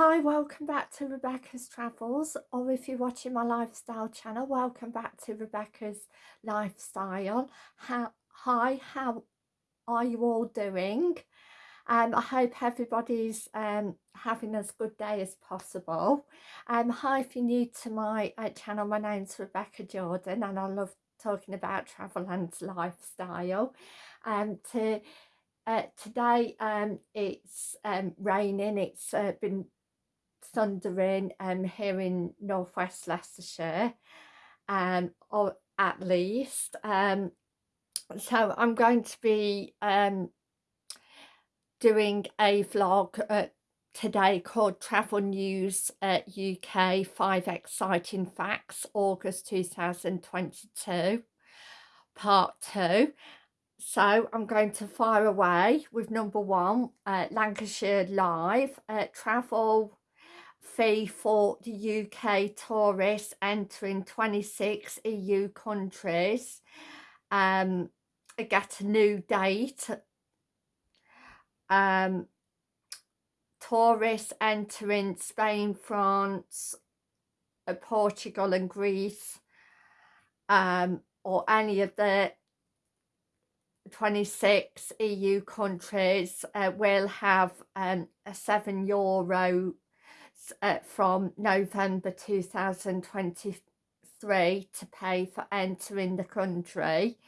Hi, welcome back to Rebecca's Travels, or if you're watching my lifestyle channel, welcome back to Rebecca's Lifestyle. How, hi, how are you all doing? Um, I hope everybody's um, having as good day as possible. Um, hi, if you're new to my uh, channel, my name's Rebecca Jordan and I love talking about travel and lifestyle. Um, to uh, today um, it's um, raining, it's uh, been thundering um, here in northwest Leicestershire um, or at least. Um, so I'm going to be um, doing a vlog uh, today called Travel News uh, UK 5 Exciting Facts August 2022 part 2 so I'm going to fire away with number one uh, Lancashire Live uh, travel fee for the UK tourists entering 26 EU countries. Um, get a new date. Um, tourists entering Spain, France, uh, Portugal and Greece um, or any of the 26 EU countries uh, will have um, a 7 euro uh, from November 2023 to pay for entering the country.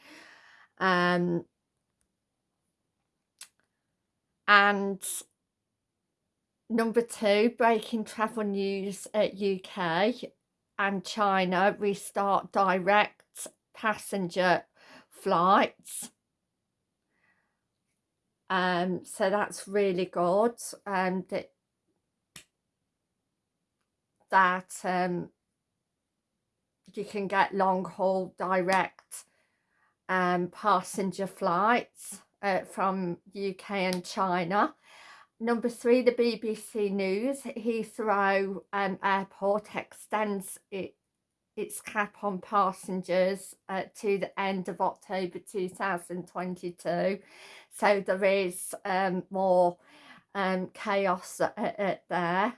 Um, and number two, breaking travel news at UK and China restart direct passenger flights. Um, so that's really good. Um, that that um, you can get long haul direct um, passenger flights uh, from UK and China. Number three, the BBC News, Heathrow um, Airport extends it, its cap on passengers uh, to the end of October 2022. So there is um, more um, chaos at, at there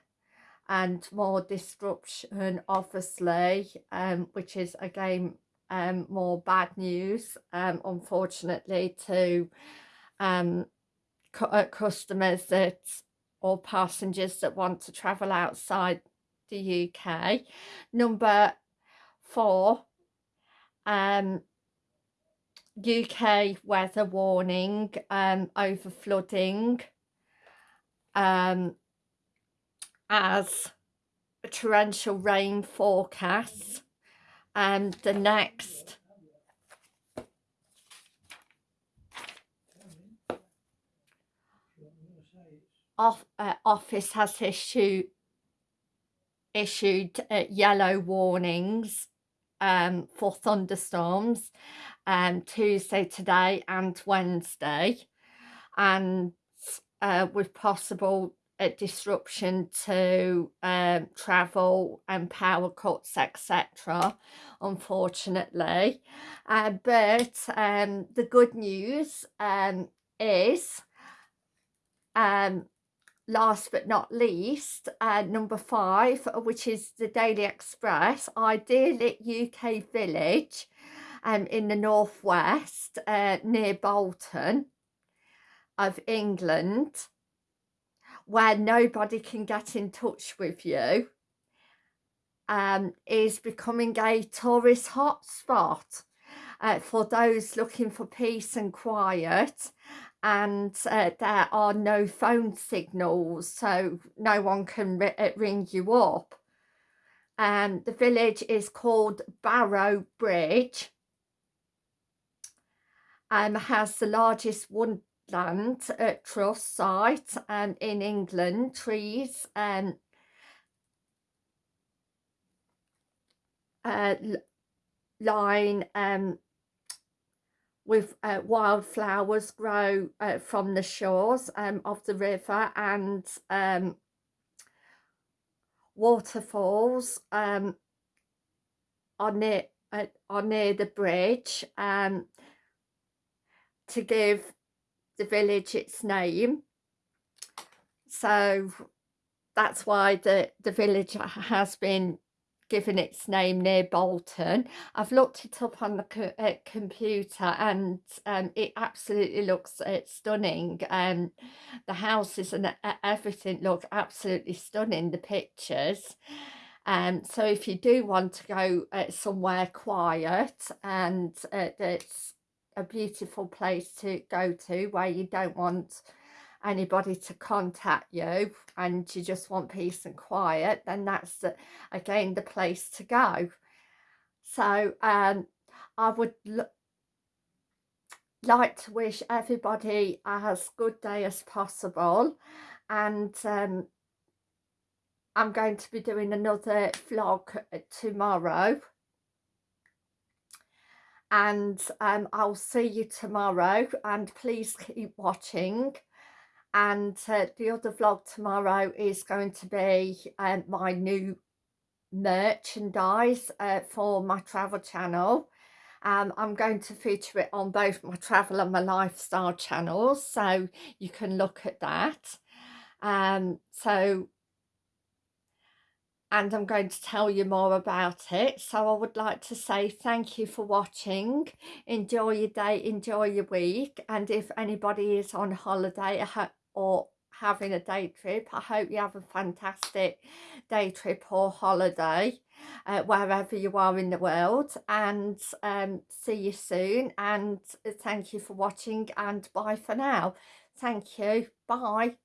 and more disruption obviously um, which is again um, more bad news um, unfortunately to um, uh, customers that or passengers that want to travel outside the UK. Number four, um, UK weather warning um, over flooding. Um, as a torrential rain forecasts. And the Met off, uh, office has issued issued uh, yellow warnings um, for thunderstorms um, Tuesday today and Wednesday. And uh, with possible a disruption to um, travel and power cuts etc unfortunately. Uh, but um, the good news um, is um, last but not least uh, number five which is the Daily Express Idyllic UK village um, in the northwest uh, near Bolton of England where nobody can get in touch with you um, is becoming a tourist hotspot uh, for those looking for peace and quiet and uh, there are no phone signals so no one can uh, ring you up. Um, the village is called Barrow Bridge and um, has the largest one land at Trust site um, in England, trees and uh, line um, with uh, wildflowers grow uh, from the shores um, of the river and um, waterfalls um, are near uh, are near the bridge um, to give the village its name. So that's why the, the village has been given its name near Bolton. I've looked it up on the co uh, computer and um, it absolutely looks uh, stunning. Um, the houses and uh, everything look absolutely stunning, the pictures. Um, so if you do want to go uh, somewhere quiet and uh, it's a beautiful place to go to where you don't want anybody to contact you and you just want peace and quiet then that's the, again the place to go. So um i would like to wish everybody as good day as possible and um i'm going to be doing another vlog tomorrow and um, I'll see you tomorrow and please keep watching. And uh, the other vlog tomorrow is going to be um, my new merchandise uh, for my travel channel. Um, I'm going to feature it on both my travel and my lifestyle channels so you can look at that. Um, so and I'm going to tell you more about it so I would like to say thank you for watching enjoy your day enjoy your week and if anybody is on holiday or having a day trip. I hope you have a fantastic day trip or holiday uh, wherever you are in the world and um, see you soon and thank you for watching and bye for now. Thank you. Bye.